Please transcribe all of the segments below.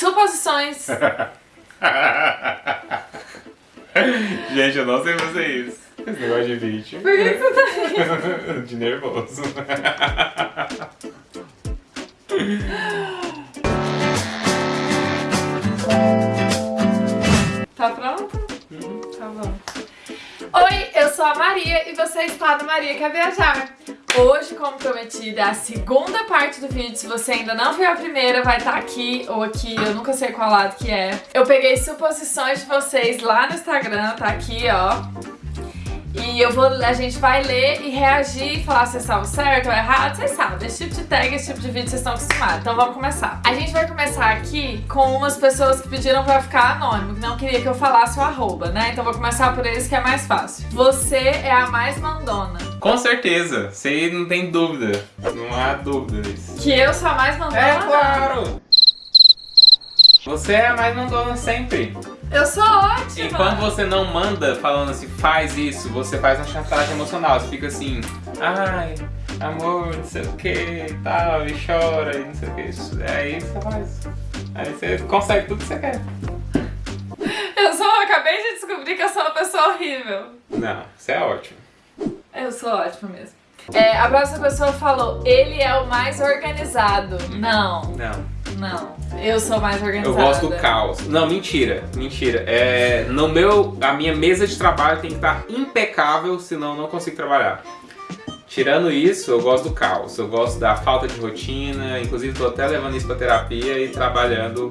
Suposições. Gente, eu não sei fazer isso. Esse negócio de vídeo. Por que você tá rindo? De nervoso. Tá pronto? Tá bom. Oi, eu sou a Maria e você está no Maria Quer Viajar. Hoje, como prometido, é a segunda parte do vídeo. Se você ainda não viu a primeira, vai estar aqui ou aqui, eu nunca sei qual lado que é. Eu peguei suposições de vocês lá no Instagram, tá aqui, ó. E eu vou, a gente vai ler e reagir e falar se estava certo ou errado. Vocês sabem, esse tipo de tag, esse tipo de vídeo vocês estão acostumados. Então vamos começar. A gente vai começar aqui com umas pessoas que pediram pra ficar anônimo, que não queria que eu falasse o arroba, né? Então vou começar por eles que é mais fácil. Você é a mais mandona. Com certeza, você não tem dúvida. Não há dúvida disso. Que eu sou a mais mandona? É claro! Você é a mais mandona sempre. Eu sou ótima. E quando você não manda falando assim, faz isso, você faz uma chantagem emocional. Você fica assim, ai, amor, não sei o que e tal, e chora e não sei o que. Aí você faz. Aí você consegue tudo que você quer. Eu sou, eu acabei de descobrir que eu sou uma pessoa horrível. Não, você é ótimo. Eu sou ótima mesmo. É, a próxima pessoa falou, ele é o mais organizado. Não, Não. Não. Eu sou mais Eu organizada. gosto do caos. Não, mentira, mentira. É, no meu, a minha mesa de trabalho tem que estar impecável, senão eu não consigo trabalhar. Tirando isso, eu gosto do caos. Eu gosto da falta de rotina. Inclusive, tô até levando isso pra terapia e trabalhando.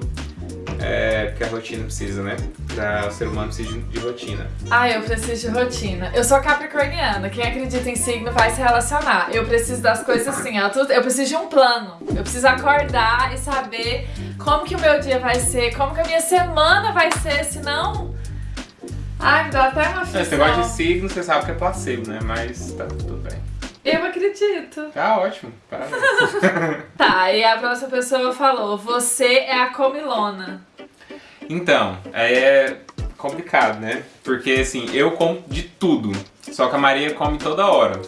É, porque a rotina precisa, né? Da, o ser humano precisa de, de rotina. Ah, eu preciso de rotina. Eu sou capricorniana. Quem acredita em signo vai se relacionar. Eu preciso das coisas assim, ó, tudo- eu preciso de um plano. Eu preciso acordar e saber como que o meu dia vai ser, como que a minha semana vai ser, senão... Ai, me dá até uma Esse negócio de aflição. signo, você sabe que é placebo, né? Mas tá tudo bem. Eu acredito. Tá ótimo, parabéns. Tá, e a próxima pessoa falou, você é a comilona. Então, aí é complicado, né? Porque assim, eu como de tudo. Só que a Maria come toda hora.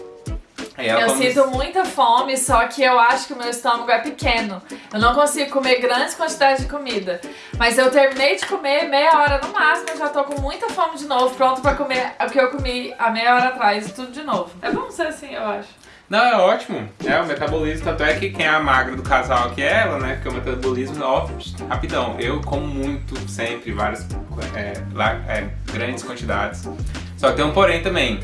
Eu come... sinto muita fome, só que eu acho que o meu estômago é pequeno. Eu não consigo comer grandes quantidades de comida. Mas eu terminei de comer meia hora no máximo, eu já tô com muita fome de novo, pronto pra comer o que eu comi há meia hora atrás, tudo de novo. É bom ser assim, eu acho. Não, é ótimo. É, o metabolismo, tanto é que quem é a magra do casal aqui é ela, né? Porque o metabolismo, ó, rapidão. Eu como muito, sempre, várias, é, é, grandes quantidades. Só que tem um porém também.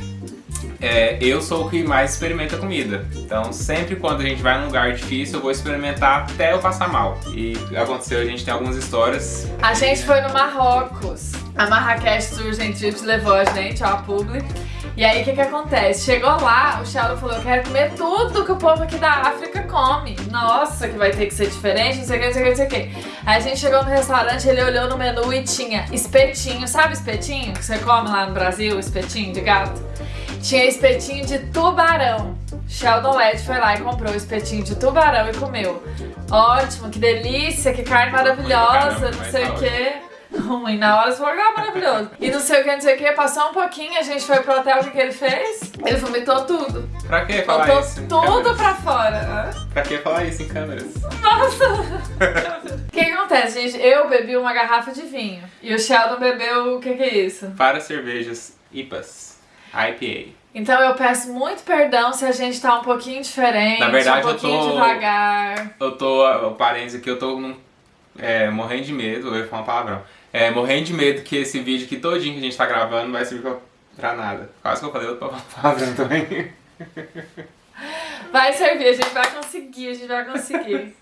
É, eu sou o que mais experimenta comida. Então, sempre quando a gente vai num lugar difícil, eu vou experimentar até eu passar mal. E aconteceu, a gente tem algumas histórias. A gente foi no Marrocos. A Marrakech Tour Trips levou a gente, ó, a publi. E aí, o que que acontece? Chegou lá, o Sheldon falou, eu quero comer tudo que o povo aqui da África come. Nossa, que vai ter que ser diferente, não sei o que, não sei o que, não sei o que. Aí a gente chegou no restaurante, ele olhou no menu e tinha espetinho, sabe espetinho? Que você come lá no Brasil, espetinho de gato? Tinha espetinho de tubarão. Sheldon Led foi lá e comprou o espetinho de tubarão e comeu. Ótimo, que delícia, que carne maravilhosa, caramba, não sei o quê. Ruim na hora, você falou, ah, maravilhoso. E não sei o que, não sei o que, passou um pouquinho, a gente foi pro hotel, o que, que ele fez? Ele vomitou tudo. Pra que falar Botou isso? tudo pra fora. Hã? Pra que falar isso em câmeras? O que, acontece, gente? Eu bebi uma garrafa de vinho. E o Sheldon bebeu, o que, que é isso? Para cervejas IPAs, IPA. Então eu peço muito perdão se a gente tá um pouquinho diferente, Na verdade, um eu pouquinho tô- devagar. Eu tô, parênteses aqui, eu tô num, é, morrendo de medo, eu ia falar um palavrão, é, morrendo de medo que esse vídeo aqui todinho que a gente tá gravando vai servir pra, pra nada. Quase que eu falei outro palavrão também. Vai servir, a gente vai conseguir, a gente vai conseguir.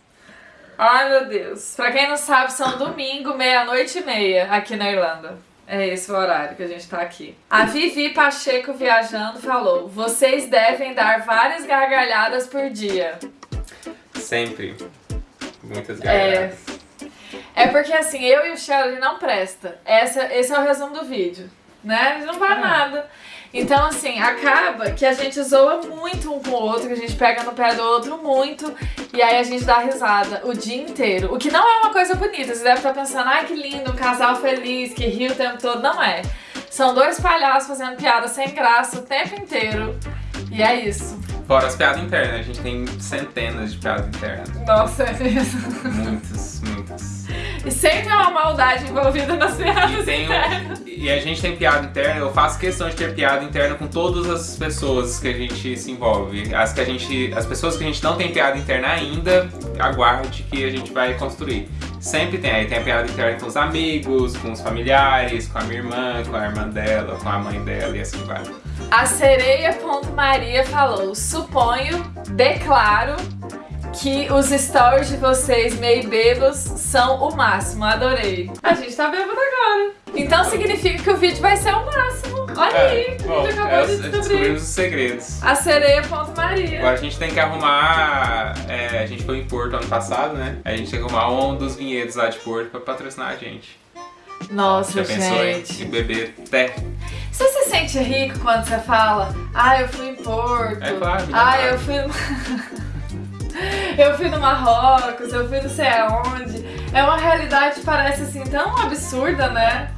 Ai meu Deus. Pra quem não sabe, são domingo, meia-noite e meia aqui na Irlanda. É esse o horário que a gente tá aqui. A Vivi Pacheco viajando falou: vocês devem dar várias gargalhadas por dia. Sempre. Muitas É. gargalhadas. É porque assim, eu e o Sheldon não presta. Essa, esse é o resumo do vídeo. Né? Ele não faz É. nada. Então, assim, acaba que a gente zoa muito um com o outro, que a gente pega no pé do outro muito, e aí a gente dá risada o dia inteiro. O que não é uma coisa bonita. Você deve estar pensando, ai que lindo, um casal feliz, que ri o tempo todo. Não é. São dois palhaços fazendo piada sem graça o tempo inteiro. E é isso. Fora as piadas internas, a gente tem centenas de piadas internas. Nossa, é mesmo. Muitas. E sempre há uma maldade envolvida nas piadas E, um- internas. e a gente tem piada interna, eu faço questão de ter piada interna com todas as pessoas que a gente se envolve. As, que a gente, as pessoas que a gente não tem piada interna ainda, aguarde que a gente vai construir. Sempre tem, aí tem a piada interna com os amigos, com os familiares, com a minha irmã, com a irmã dela, com a mãe dela e assim vai. A sereia.maria falou: suponho, declaro que os stories de vocês meio bêbados são o máximo. Adorei. A gente tá bêbado agora. Então significa que o vídeo vai ser o máximo. Olha aí, bom, a gente é, acabou de descobrimos descobrir. os segredos. A sereia.maria. Agora a gente tem que arrumar. é, a gente foi em Porto ano passado, né? A gente tem que arrumar um dos vinhedos lá de Porto pra patrocinar a gente. Nossa, Já pensou em, gente. em beber até? Você se sente rico quando você fala, ah, eu fui em Porto, É claro, ah, claro. eu fui. eu fui no Marrocos, eu fui não sei aonde. É uma realidade que parece assim tão absurda, né?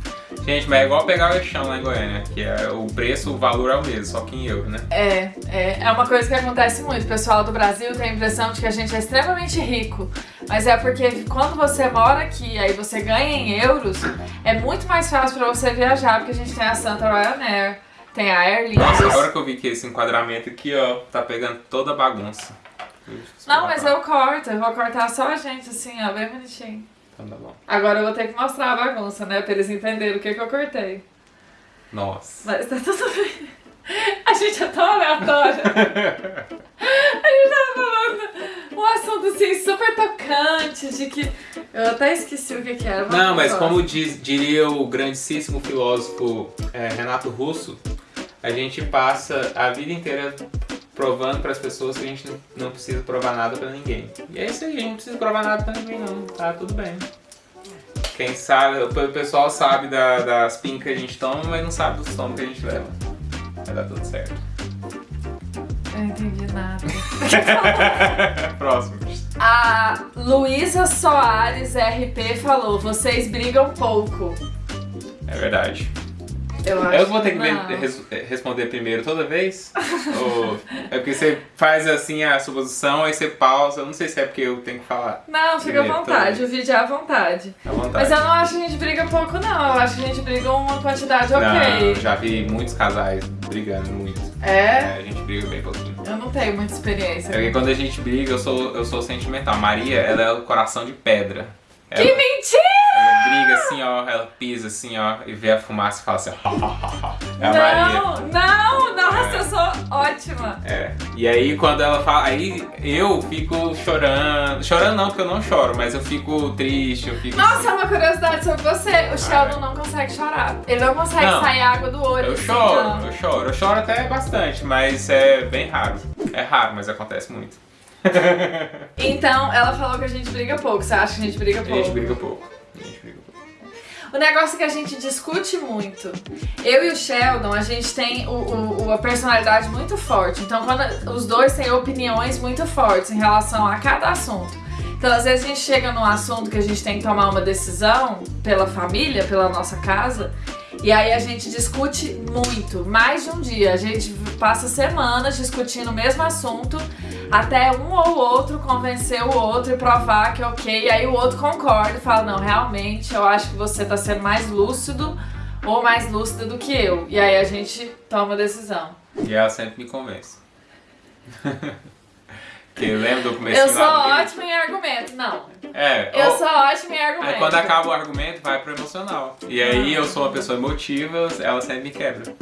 Gente, mas é igual pegar o eixão lá em Goiânia, que é o preço, o valor é o mesmo, só que em euro, né? É, é, é uma coisa que acontece muito. O pessoal do Brasil tem a impressão de que a gente é extremamente rico. Mas é porque quando você mora aqui aí você ganha em euros, é muito mais fácil pra você viajar, porque a gente tem a Santa Ryanair, tem a Air Nossa, agora que eu vi que esse enquadramento aqui, ó, tá pegando toda a bagunça. Não, mas eu corto, eu vou cortar só a gente assim, ó, bem bonitinho. Então tá bom. Agora eu vou ter que mostrar a bagunça, né? Pra eles entenderem o que, que eu cortei. Nossa. Mas tá tudo bem. A gente é tão aleatória. A gente tava falando um assunto assim super tocante, de que. Eu até esqueci o que, que era. Não, mas pro como diz- diria o grandíssimo filósofo é, Renato Russo, a gente passa a vida inteira provando para as pessoas que a gente não- precisa provar nada para ninguém. E é isso aí, a gente não precisa provar nada para ninguém não, tá tudo bem. Quem sabe, o pe- pessoal sabe da- das pingas que a gente toma, mas não sabe dos tomos que a gente leva. Vai dar tudo certo. Eu não entendi nada. Próximo. A Luísa Soares RP falou: vocês brigam pouco. É verdade. Eu acho Eu vou ter que res- responder primeiro toda vez? Ou é porque você faz assim a suposição, aí você pausa. Eu não sei se é porque eu tenho que falar. Não, fica à vontade, o vídeo é à vontade. À vontade. Mas eu não acho que a gente briga pouco, não. Eu acho que a gente briga uma quantidade ok. Não, eu já vi muitos casais brigando muito. É? a gente briga bem pouquinho. Eu não tenho muita experiência. É porque quando a gente briga, eu sou, eu sou sentimental. Maria, ela é o coração de pedra. Ela, Que mentira! ela briga assim, ó, ela pisa assim, ó, e vê a fumaça e fala assim, é a Maria. Não, não, nossa, É. eu sou ótima. É. E aí quando ela fala. Aí eu fico chorando. Chorando não, porque eu não choro, mas eu fico triste, eu fico. Nossa, uma curiosidade sobre você. O Sheldon não consegue chorar. Ele não consegue Não. sair água do olho. Eu assim, choro, não. eu choro. Eu choro até bastante, mas é bem raro. É raro, mas acontece muito. Então, ela falou que a gente briga pouco. Você acha que a gente briga A pouco? gente briga pouco. A gente briga pouco. O negócio é que a gente discute muito. Eu e o Sheldon, a gente tem o- a personalidade muito forte. Então, quando os dois têm opiniões muito fortes em relação a cada assunto. Então, às vezes a gente chega num assunto que a gente tem que tomar uma decisão pela família, pela nossa casa, e aí a gente discute muito, mais de um dia. A gente passa semanas discutindo o mesmo assunto até um ou outro convencer o outro e provar que é ok. E aí o outro concorda e fala: Não, realmente eu acho que você tá sendo mais lúcido ou mais lúcida do que eu. E aí a gente toma a decisão. E ela sempre me convence. Porque lembra do começo Eu sou ótima em argumento. Não. É, Eu ó, sou ótima em argumento. Aí quando acaba o argumento, vai pro emocional. E aí eu sou uma pessoa emotiva, ela sempre me quebra.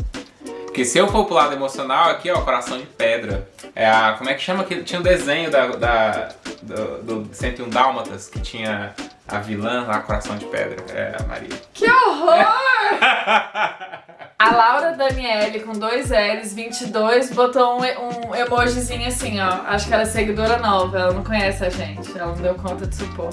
Porque se eu for pro lado emocional, aqui ó, coração de pedra. É a. Como é que chama aquele. Tinha um desenho da, da, do, do 101 Dálmatas que tinha a vilã lá, coração de pedra. É a Maria. Que horror! A Laura Daniele, com dois L's, 22, botou um, um emojizinho assim, ó. Acho que ela é seguidora nova, ela não conhece a gente, ela não deu conta de supor.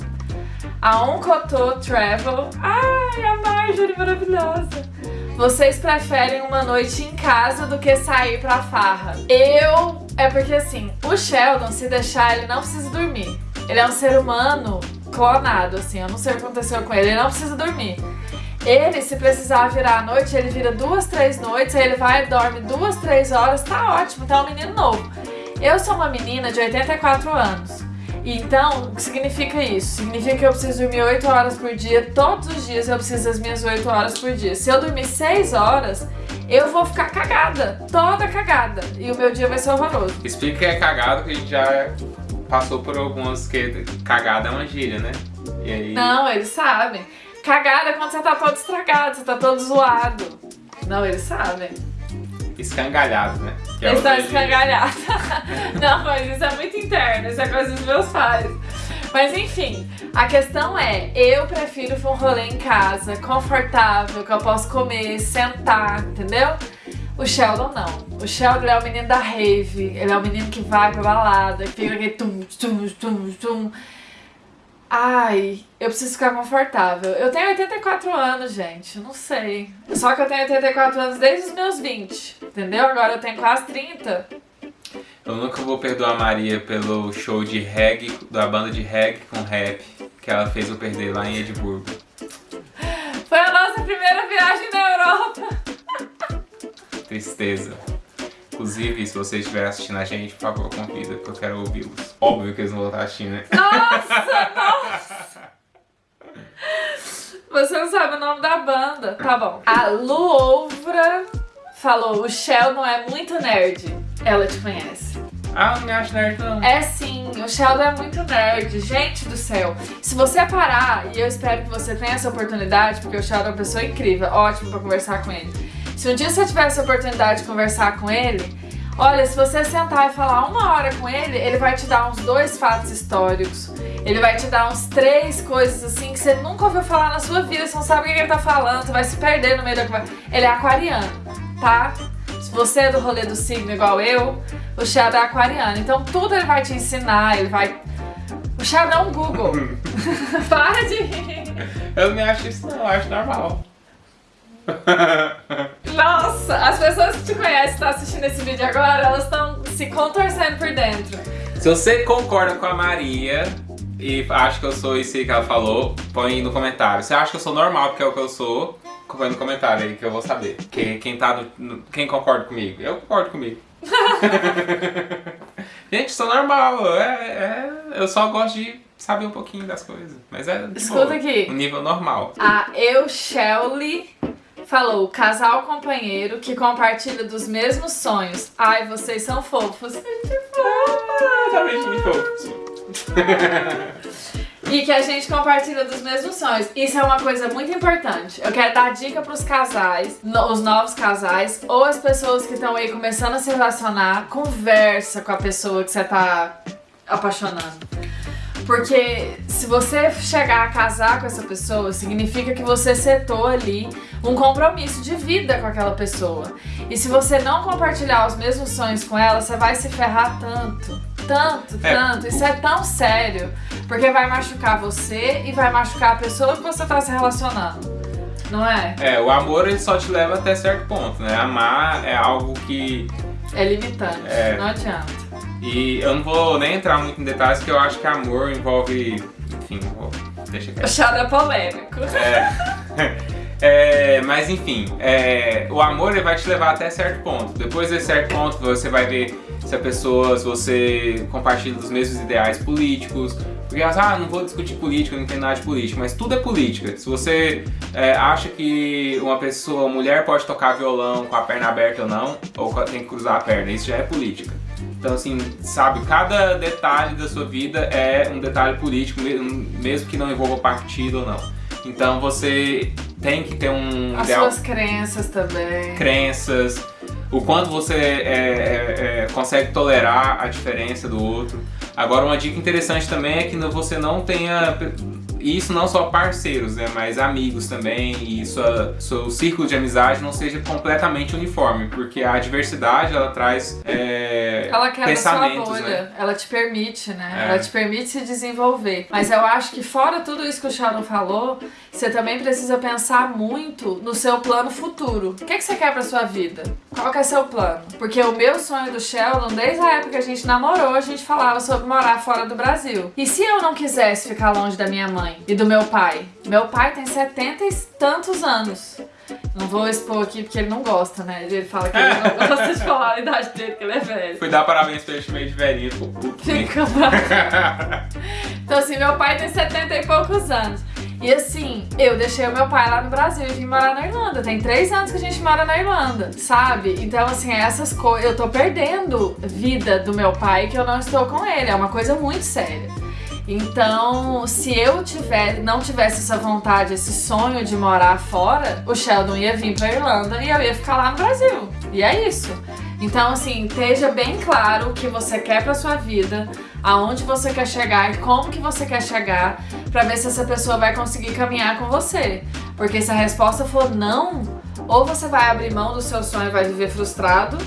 A Oncotô Travel. Ai, a Marjorie maravilhosa. Vocês preferem uma noite em casa do que sair pra farra? Eu. É porque assim, o Sheldon, se deixar, ele não precisa dormir. Ele é um ser humano clonado, assim. Eu não sei o que aconteceu com ele, ele não precisa dormir. Ele, se precisar virar à noite, ele vira duas, três noites, aí ele vai, dorme duas, três horas, tá ótimo, tá um menino novo. Eu sou uma menina de 84 anos. Então, o que significa isso? Significa que eu preciso dormir 8 horas por dia, todos os dias eu preciso das minhas 8 horas por dia. Se eu dormir 6 horas, eu vou ficar cagada, toda cagada. E o meu dia vai ser horroroso. Explica que é cagada, que a gente já passou por algumas que cagada é uma gíria, né? E aí... Não, eles sabem. Cagada é quando você tá todo estragado, você tá todo zoado. Não, eles sabem. Escangalhado, né? Que é eles estão escangalhados. Não, mas isso é muito interno, isso é coisa dos meus pais. Mas enfim, a questão é, eu prefiro um rolê em casa, confortável, que eu posso comer, sentar, entendeu? O Sheldon não. O Sheldon é o menino da rave, ele é o menino que vai pra balada, que fica aquele tum, tum, tum, tum. Ai, eu preciso ficar confortável. Eu tenho 84 anos, gente, não sei. Só que eu tenho 84 anos desde os meus 20, entendeu? Agora eu tenho quase 30. Eu nunca vou perdoar a Maria pelo show de reggae, da banda de reggae com rap, que ela fez eu perder lá em Edimburgo. Foi a nossa primeira. Tristeza. Inclusive, se vocês estiverem assistindo a gente, por favor, convida, porque eu quero ouvi-los. Óbvio que eles não vão estar assistindo, né? Nossa, nossa! Você não sabe o nome da banda. Tá bom. A Luovra falou, o Sheldon é muito nerd. Ela te conhece. Ah, não me acho nerd não. É sim, o Sheldon é muito nerd, gente do céu. Se você parar, e eu espero que você tenha essa oportunidade, porque o Sheldon é uma pessoa incrível, ótimo pra conversar com ele. Se um dia você tiver essa oportunidade de conversar com ele, olha, se você sentar e falar uma hora com ele, ele vai te dar uns dois fatos históricos. Ele vai te dar uns três coisas assim que você nunca ouviu falar na sua vida, você não sabe o que ele tá falando, você vai se perder no meio da conversa. Ele é aquariano, tá? você é do rolê do signo igual eu, o Shadow é aquariano. Então tudo ele vai te ensinar, ele vai... O Shadow é um Google. Para de rir. Eu não me acho isso não, eu acho normal. Nossa, as pessoas que te conhecem, estão assistindo esse vídeo agora, elas estão se contorcendo por dentro. Se você concorda com a Maria e acha que eu sou isso que ela falou, põe no comentário. Se acha que eu sou normal porque é o que eu sou, põe no comentário aí que eu vou saber. Quem, quem, tá no, quem concorda comigo? Eu concordo comigo. Gente, sou normal. É, é, eu só gosto de saber um pouquinho das coisas. Mas é Escuta boa, aqui. Um nível normal. A Eu Shelly falou, casal companheiro que compartilha dos mesmos sonhos. Ai, vocês são fofos. Gente, tá bem fofos. e que a gente compartilha dos mesmos sonhos. Isso é uma coisa muito importante. Eu quero dar dica pros casais, no, os novos casais, ou as pessoas que estão aí começando a se relacionar, conversa com a pessoa que você tá apaixonando. Porque se você chegar a casar com essa pessoa, significa que você setou ali um compromisso de vida com aquela pessoa. E se você não compartilhar os mesmos sonhos com ela, você vai se ferrar tanto, tanto, é. tanto. Isso é tão sério. Porque vai machucar você e vai machucar a pessoa que você tá se relacionando. Não é? É, o amor ele só te leva até certo ponto, né? Amar é algo que... É limitante, é... não adianta. E eu não vou nem entrar muito em detalhes, porque eu acho que amor envolve... Enfim, vou... deixa quieto. O chá é polêmico. É... É, mas enfim, é, o amor ele vai te levar até certo ponto. Depois desse certo ponto você vai ver se a pessoa, se você compartilha dos mesmos ideais políticos. Porque elas, ah, não vou discutir política, não entendo nada de política, mas tudo é política. Se você é, acha que uma pessoa, uma mulher pode tocar violão com a perna aberta ou não, ou tem que cruzar a perna, isso já é política. Então, assim, sabe, cada detalhe da sua vida é um detalhe político, mesmo que não envolva partido ou não. Então você tem que ter um As ideal... suas crenças também. Crenças, o quanto você é, é, é, consegue tolerar a diferença do outro. Agora, uma dica interessante também é que você não tenha e isso não só parceiros, né, mas amigos também, e sua, seu círculo de amizade não seja completamente uniforme, porque a diversidade ela traz é, ela quebra sua bolha, né? ela te permite, né? É. Ela te permite se desenvolver. Mas eu acho que fora tudo isso que o Sharon falou, você também precisa pensar muito no seu plano futuro. O que, é que você quer pra sua vida? Qual que é seu plano? Porque o meu sonho do Sheldon, desde a época que a gente namorou, a gente falava sobre morar fora do Brasil. E se eu não quisesse ficar longe da minha mãe? Mãe e do meu pai. Meu pai tem setenta e tantos anos. Não vou expor aqui porque ele não gosta, né? Ele fala que ele não gosta de falar a idade dele, que ele é velho. Fui dar parabéns pra ele meio de velhinho, ficou puto. Fica. Então, assim, meu pai tem 70 e poucos anos. E assim, eu deixei o meu pai lá no Brasil e vim morar na Irlanda. Tem três anos que a gente mora na Irlanda, sabe? Então, assim, essas coisas. Eu tô perdendo vida do meu pai que eu não estou com ele. É uma coisa muito séria. Então, se eu tiver, não tivesse essa vontade, esse sonho de morar fora, o Sheldon ia vir pra Irlanda e eu ia ficar lá no Brasil. E é isso. Então, assim, esteja bem claro o que você quer pra sua vida, aonde você quer chegar e como que você quer chegar, pra ver se essa pessoa vai conseguir caminhar com você. Porque se a resposta for não, ou você vai abrir mão do seu sonho e vai viver frustrado,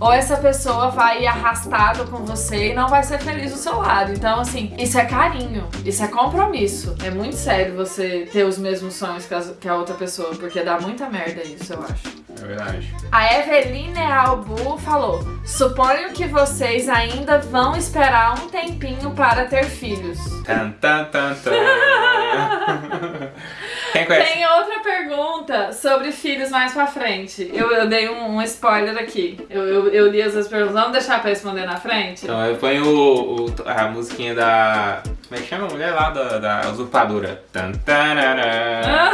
ou essa pessoa vai ir arrastado com você e não vai ser feliz do seu lado. Então, assim, isso é carinho, isso é compromisso. É muito sério você ter os mesmos sonhos que a, que a outra pessoa, porque dá muita merda isso, eu acho. É verdade. A Eveline Albu falou: Suponho que vocês ainda vão esperar um tempinho para ter filhos. Tan, tan, tan, tan. Quem conhece? Tem outra pergunta sobre filhos mais pra frente. Eu, eu dei um, um spoiler aqui. Eu, eu, eu li as perguntas. Vamos deixar pra responder na frente? Então eu ponho o, o- a musiquinha da. Como é que chama a mulher lá da, da usurpadora? Tan, tanana.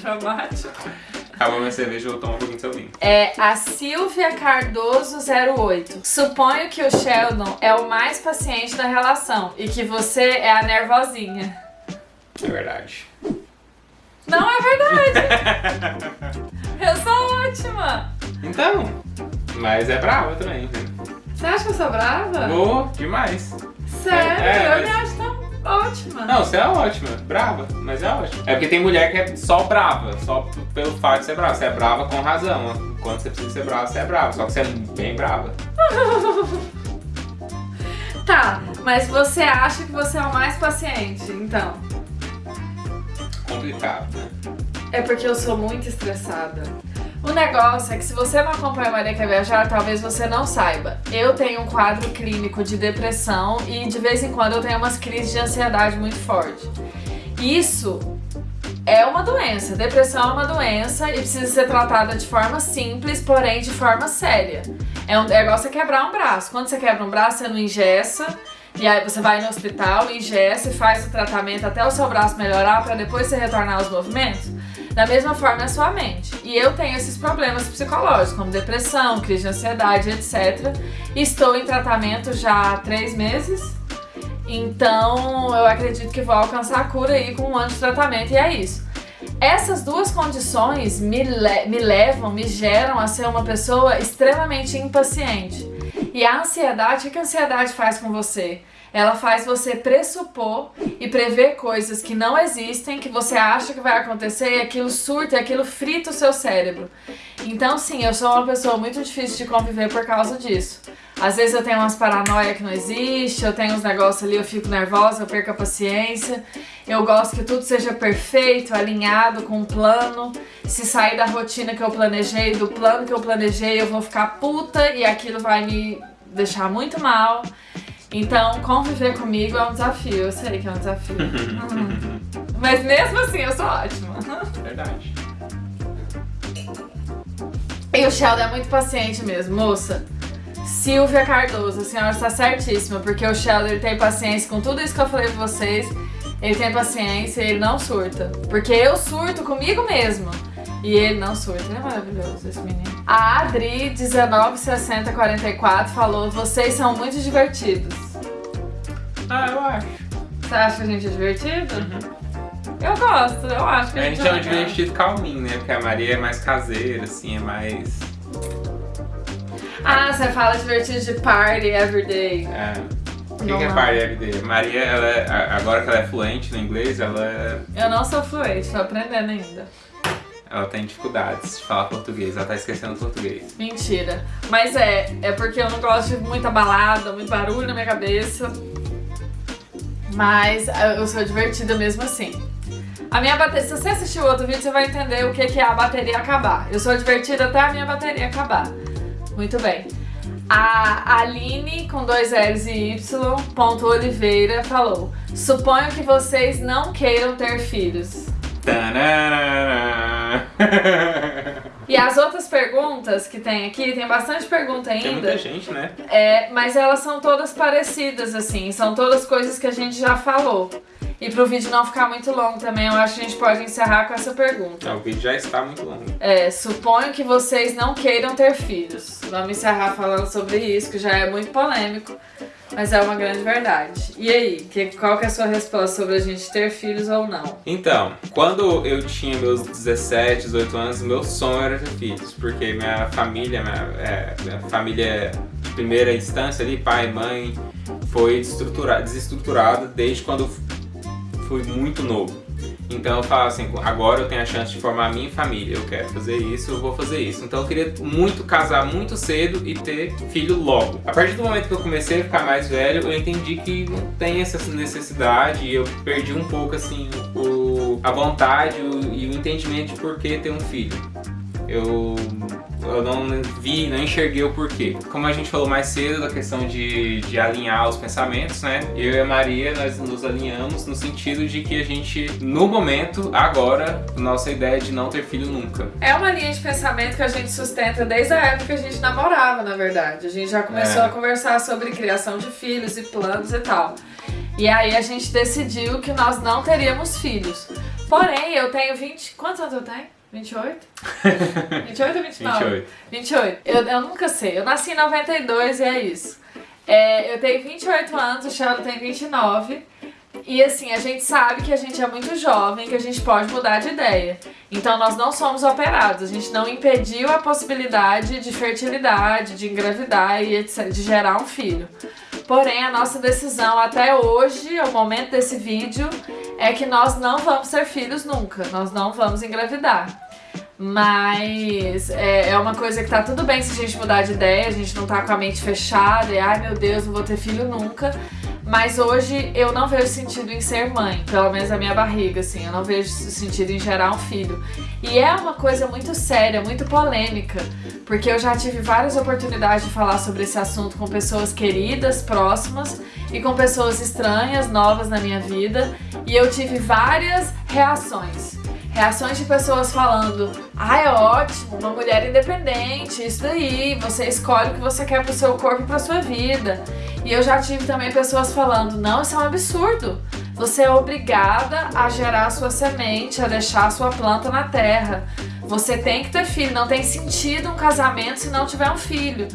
Dramático. Acabou minha cerveja, eu tomar um pouquinho do seu vinho. É a Silvia Cardoso 08. Suponho que o Sheldon é o mais paciente da relação e que você é a nervosinha. É verdade. Não é verdade! Eu sou ótima! Então, mas é brava também, né? Você acha que eu sou brava? Boa, demais. Sério? É, é, eu me mas- acho tão ótima. Não, você é ótima, brava, mas é ótima. É porque tem mulher que é só brava, só pelo fato de ser brava. Você é brava com razão. Quando você precisa ser brava, você é brava. Só que você é bem brava. Tá, mas você acha que você é o mais paciente, então? Complicado, né? É porque eu sou muito estressada. O negócio é que se você não acompanha Maria Quer Viajar, talvez você não saiba. Eu tenho um quadro clínico de depressão e de vez em quando eu tenho umas crises de ansiedade muito forte. Isso é uma doença. Depressão é uma doença e precisa ser tratada de forma simples, porém de forma séria. É um negócio é quebrar um braço. Quando você quebra um braço, você não engessa. E aí você vai no hospital, ingessa e faz o tratamento até o seu braço melhorar para depois você retornar aos movimentos. Da mesma forma é a sua mente. E eu tenho esses problemas psicológicos, como depressão, crise de ansiedade, etc. Estou em tratamento já há três meses. Então eu acredito que vou alcançar a cura aí com um ano de tratamento e é isso. Essas duas condições me, le- me levam, me geram a ser uma pessoa extremamente impaciente. E a ansiedade, o que a ansiedade faz com você? Ela faz você pressupor e prever coisas que não existem, que você acha que vai acontecer e aquilo surta e aquilo frita o seu cérebro. Então, sim, eu sou uma pessoa muito difícil de conviver por causa disso. Às vezes eu tenho umas paranoia que não existe, eu tenho uns negócios ali, eu fico nervosa, eu perco a paciência. Eu gosto que tudo seja perfeito, alinhado com um plano. Se sair da rotina que eu planejei, do plano que eu planejei, eu vou ficar puta e aquilo vai me deixar muito mal. Então, conviver comigo é um desafio. Eu sei que é um desafio. Mas mesmo assim, eu sou ótima. Verdade. E o Sheldon é muito paciente mesmo, moça. Silvia Cardoso, a senhora está certíssima, porque o Sheldon tem paciência com tudo isso que eu falei pra vocês. Ele tem paciência e ele não surta. Porque eu surto comigo mesmo. E ele não surta. Ele é maravilhoso, esse menino. A Adri, 196044, falou: Vocês são muito divertidos. Ah, eu acho. Você acha que a gente é divertido? Eu gosto, eu acho que A a gente gente é um legal. divertido calminho, né? Porque a Maria é mais caseira, assim, é mais. Ah, você fala divertido de party everyday. É. O que, que é party everyday? Maria, ela é- agora que ela é fluente no inglês, ela, é- Eu não sou fluente, tô aprendendo ainda. ela tem dificuldades de falar português, ela tá esquecendo português. Mentira. Mas é, é porque eu não gosto de muita balada, muito barulho na minha cabeça. Mas eu sou divertida mesmo assim. A minha bateria, se você assistir o outro vídeo, você vai entender o que que é a bateria acabar. Eu sou divertida até a minha bateria acabar. Muito bem. A Aline, com dois L's e Y, ponto Oliveira, falou: Suponho que vocês não queiram ter filhos. E as outras perguntas que tem aqui, tem bastante pergunta ainda. Tem muita gente, né? É, mas elas são todas parecidas, assim, são todas coisas que a gente já falou. E pro vídeo não ficar muito longo também, eu acho que a gente pode encerrar com essa pergunta. Não, o vídeo já está muito longo. É, suponho que vocês não queiram ter filhos. Vamos encerrar falando sobre isso, que já é muito polêmico, mas é uma grande verdade. E aí, que, qual que é a sua resposta sobre a gente ter filhos ou não? Então, quando eu tinha meus 17, 18 anos, meu sonho era ter filhos, porque minha família, minha, é, minha família primeira instância ali, pai, mãe, foi desestruturada desde quando fui muito novo. Então eu falo assim, agora eu tenho a chance de formar a minha família, eu quero fazer isso, eu vou fazer isso. Então eu queria muito casar muito cedo e ter filho logo. A partir do momento que eu comecei a ficar mais velho, eu entendi que não tem essa necessidade e eu perdi um pouco assim o, a vontade e o entendimento de por que ter um filho. Eu eu não vi, não enxerguei o porquê. Como a gente falou mais cedo da questão de, de alinhar os pensamentos, né? Eu e a Maria, nós nos alinhamos no sentido de que a gente, no momento, agora, nossa ideia é de não ter filho nunca. É uma linha de pensamento que a gente sustenta desde a época que a gente namorava, na verdade. A gente já começou É. a conversar sobre criação de filhos e planos e tal. E aí a gente decidiu que nós não teríamos filhos. Porém, eu tenho 20. Quantos anos eu tenho? 28? 28 ou 29? 28. 28. Eu, eu nunca sei. Eu nasci em 92 e é isso. É, eu tenho 28 anos, o Sheldon tem 29. E assim, a gente sabe que a gente é muito jovem, que a gente pode mudar de ideia. Então nós não somos operados, a gente não impediu a possibilidade de fertilidade, de engravidar e etc, de gerar um filho. Porém, a nossa decisão até hoje, ao momento desse vídeo, é que nós não vamos ter filhos nunca, nós não vamos engravidar. Mas é, é uma coisa que tá tudo bem se a gente mudar de ideia, a gente não tá com a mente fechada e ai meu Deus, não vou ter filho nunca. Mas hoje eu não vejo sentido em ser mãe, pelo menos a minha barriga, assim, eu não vejo sentido em gerar um filho. E é uma coisa muito séria, muito polêmica, porque eu já tive várias oportunidades de falar sobre esse assunto com pessoas queridas, próximas e com pessoas estranhas, novas na minha vida, e eu tive várias reações. Reações de pessoas falando: Ah, é ótimo, uma mulher independente, isso daí, você escolhe o que você quer pro seu corpo e pra sua vida. E eu já tive também pessoas falando: Não, isso é um absurdo. Você é obrigada a gerar a sua semente, a deixar a sua planta na terra. Você tem que ter filho, não tem sentido um casamento se não tiver um filho.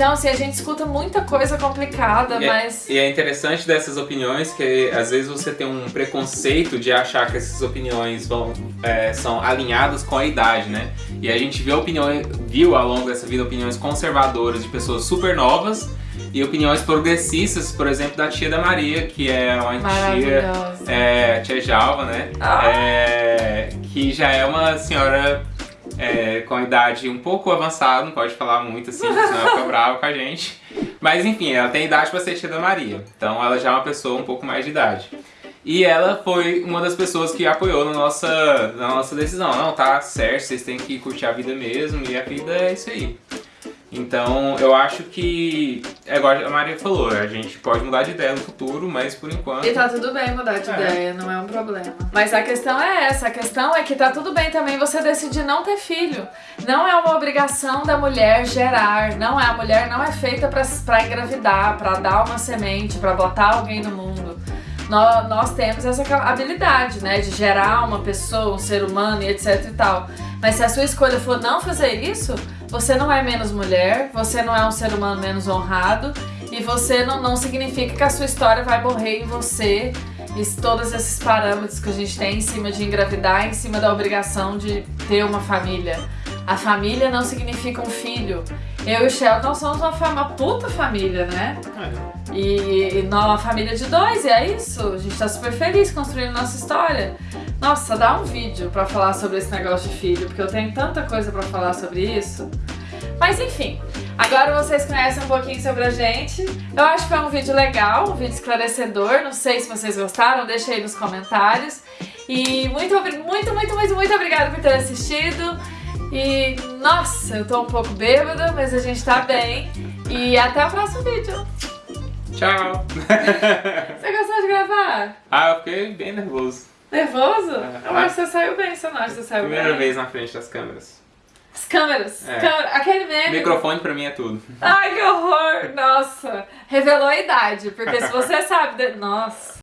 Então, assim, a gente escuta muita coisa complicada, E é- mas. E é interessante dessas opiniões que às vezes você tem um preconceito de achar que essas opiniões vão, é, são alinhadas com a idade, né? E a gente viu, opiniões, viu ao longo dessa vida opiniões conservadoras de pessoas super novas e opiniões progressistas, por exemplo, da tia da Maria, que é uma tia, é, tia Jalva, né? Ah. É, que já é uma senhora é, com idade um pouco avançada, não pode falar muito assim, senão ela fica brava com a gente. Mas enfim, ela tem idade pra ser tia da Maria. Então ela já é uma pessoa um pouco mais de idade. E ela foi uma das pessoas que apoiou na nossa, na nossa decisão. Não, tá certo, vocês têm que curtir a vida mesmo, e a vida é isso aí. Então eu acho que, é igual a Maria falou, a gente pode mudar de ideia no futuro, mas por enquanto. E tá tudo bem mudar de É. ideia, não é um problema. Mas a questão é essa, a questão é que tá tudo bem também você decidir não ter filho. Não é uma obrigação da mulher gerar, não é, a mulher não é feita pra, pra engravidar, pra dar uma semente, pra botar alguém no mundo. Nós, nós temos essa habilidade, né, de gerar uma pessoa, um ser humano e etc e tal. Mas se a sua escolha for não fazer isso, você não é menos mulher, você não é um ser humano menos honrado e você não, não significa que a sua história vai morrer em você e todos esses parâmetros que a gente tem em cima de engravidar, em cima da obrigação de ter uma família. A família não significa um filho. Eu e o Sheldon somos uma, uma puta família, né? É. E, e nós, uma família de dois, e é isso. A gente tá super feliz construindo nossa história. Nossa, dá um vídeo pra falar sobre esse negócio de filho, porque eu tenho tanta coisa pra falar sobre isso. Mas enfim, agora vocês conhecem um pouquinho sobre a gente. Eu acho que foi um vídeo legal, um vídeo esclarecedor. Não sei se vocês gostaram, deixa aí nos comentários. E muito, muito, muito, muito, muito obrigada por ter assistido. E nossa, eu tô um pouco bêbada, mas a gente tá bem. E até o próximo vídeo. Tchau! Você gostou de gravar? ah, eu fiquei bem nervoso. Nervoso? É. Eu acho que você saiu bem, você não acha que você saiu Primeira bem? vez na frente das câmeras. As câmeras. É. câmera- aquele meme. Microfone pra mim é tudo. Ai, que horror! Nossa, revelou a idade, porque se você sabe. de- Nossa.